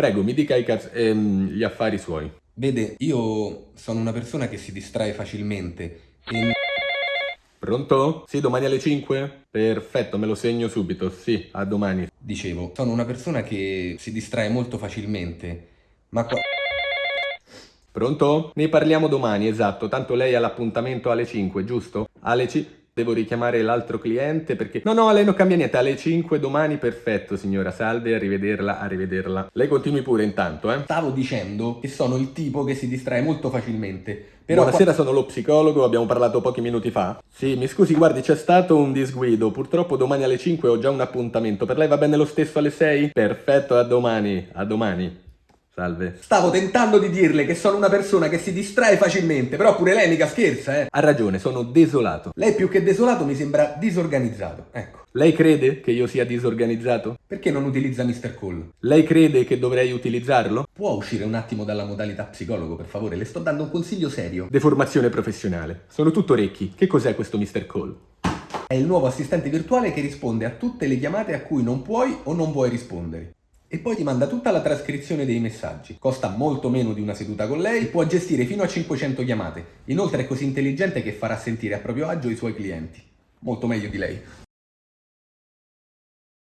Prego, mi dica i ehm, gli affari suoi. Vede, io sono una persona che si distrae facilmente e Pronto? Sì, domani alle 5? Perfetto, me lo segno subito. Sì, a domani. dicevo, sono una persona che si distrae molto facilmente, ma qua... Pronto? Ne parliamo domani, esatto. Tanto lei ha l'appuntamento alle 5, giusto? Alle 5... Devo richiamare l'altro cliente perché... No, no, lei non cambia niente. Alle 5 domani, perfetto, signora. Salve, arrivederla, arrivederla. Lei continui pure intanto, eh? Stavo dicendo che sono il tipo che si distrae molto facilmente, però qua- Buonasera, sono lo psicologo, abbiamo parlato pochi minuti fa. Sì, mi scusi, guardi, c'è stato un disguido. Purtroppo domani alle 5 ho già un appuntamento. Per lei va bene lo stesso alle 6? Perfetto, a domani. A domani. Salve. Stavo tentando di dirle che sono una persona che si distrae facilmente, però pure lei mica scherza, eh. Ha ragione, sono desolato. Lei più che desolato mi sembra disorganizzato, ecco. Lei crede che io sia disorganizzato? Perché non utilizza Mr. Call? Lei crede che dovrei utilizzarlo? Può uscire un attimo dalla modalità psicologo, per favore? Le sto dando un consiglio serio. Deformazione professionale. Sono tutto orecchi. Che cos'è questo Mr. Call? È il nuovo assistente virtuale che risponde a tutte le chiamate a cui non puoi o non vuoi rispondere. E poi ti manda tutta la trascrizione dei messaggi. Costa molto meno di una seduta con lei e può gestire fino a 500 chiamate. Inoltre è così intelligente che farà sentire a proprio agio i suoi clienti. Molto meglio di lei.